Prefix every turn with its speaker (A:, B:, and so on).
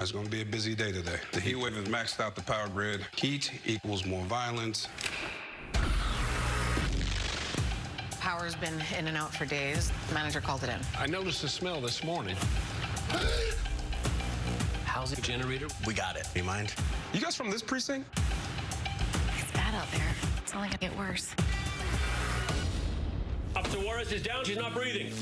A: It's going to be a busy day today. The heat wave has maxed out the power grid. Heat equals more violence.
B: Power's been in and out for days. Manager called it in.
C: I noticed the smell this morning. How's Housing generator.
D: We got it. You mind?
A: You guys from this precinct?
E: It's bad out there. It's only gonna get worse.
F: Up to Juarez is down. She's not breathing.